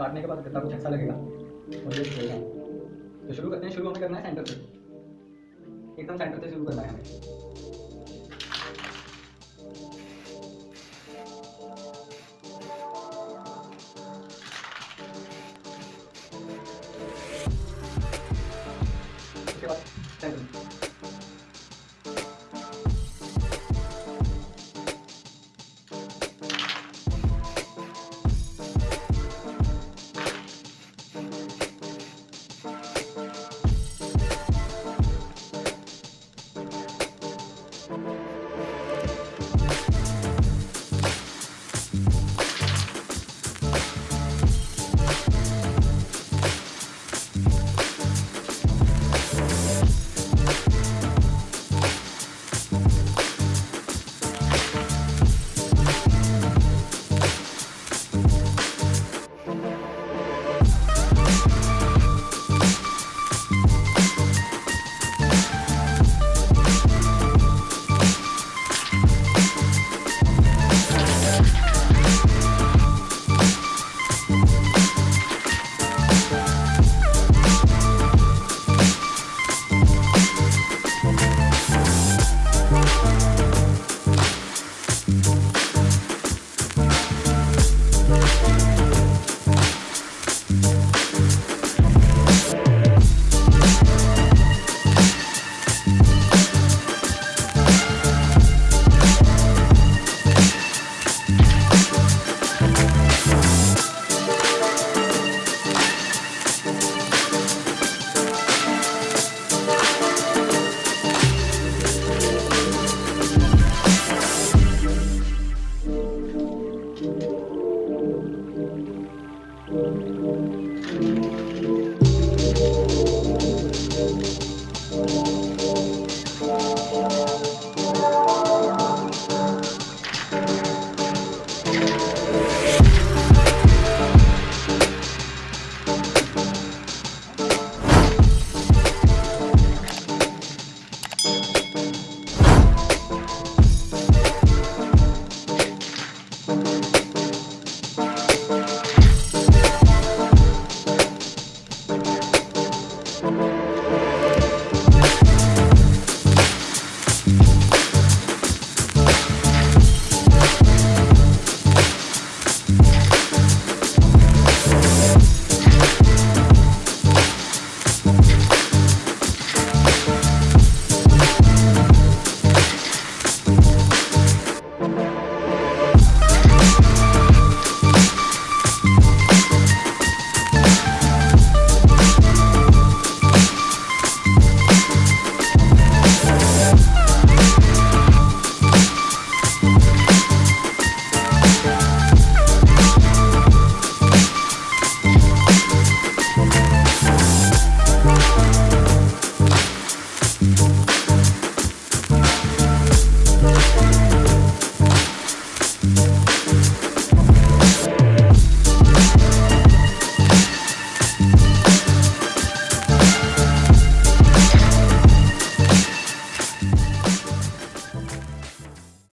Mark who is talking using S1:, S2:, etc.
S1: काटने के बाद कितना कुछ अच्छा लगेगा? और ये तो शुरू करते हैं, शुरू हमें करना है सेंटर से एकदम सेंटर से शुरू करना है हमें।